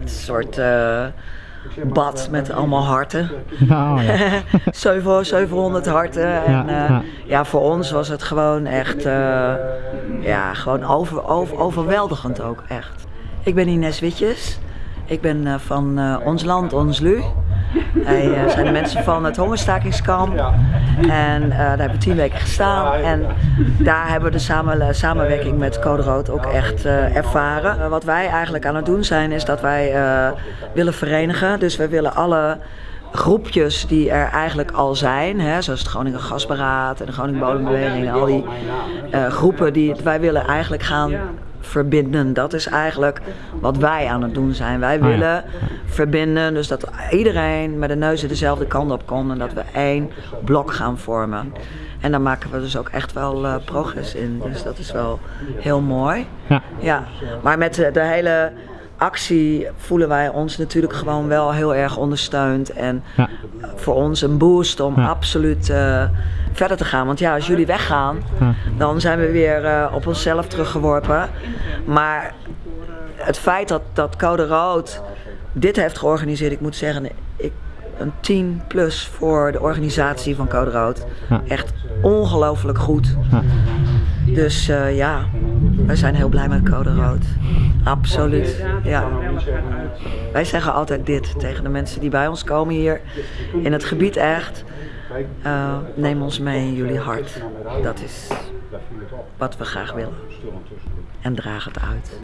Een soort eh, bad met allemaal harten. Nou ja. 700 700 harten. En, Ja, eh, ja. ja, voor ons was het gewoon echt eh, ja, gewoon over, over, overweldigend ook, echt. Ik ben Ines Witjes. Ik ben van Ons Land, Ons Lu. Wij eh, zijn de mensen van het hongerstakingskamp. En eh, daar hebben we tien weken gestaan. En daar hebben we de samen, samenwerking met Code Rood ook echt eh, ervaren. Eh, wat wij eigenlijk aan het doen zijn, is dat wij eh, willen verenigen. Dus we willen alle groepjes die er eigenlijk al zijn, hè, zoals het Groningen Gasberaad en de Groningen Bodembeweging, al die eh, groepen die wij willen eigenlijk gaan verbinden. Dat is eigenlijk wat wij aan het doen zijn. Wij Ah, ja. willen verbinden, dus dat iedereen met de neus dezelfde kant op komt en dat we één blok gaan vormen. En daar maken we dus ook echt wel eh, progress in. Dus dat is wel heel mooi. Ja. Ja, maar met de, de hele actie voelen wij ons natuurlijk gewoon wel heel erg ondersteund. En Ja. voor ons een boost om Ja. absoluut eh, verder te gaan. Want ja, als jullie weggaan, Ja. dan zijn we weer eh, op onszelf teruggeworpen. Maar het feit dat, dat Code Rood dit heeft georganiseerd, ik moet zeggen, ik, een 10 plus voor de organisatie van Code Rood. Echt ongelooflijk goed. Dus eh, ja, wij zijn heel blij met Code Rood. Absoluut. Ja. Wij zeggen altijd dit tegen de mensen die bij ons komen hier in het gebied echt. eh, neem ons mee in jullie hart. Dat is wat we graag willen. En draag het uit.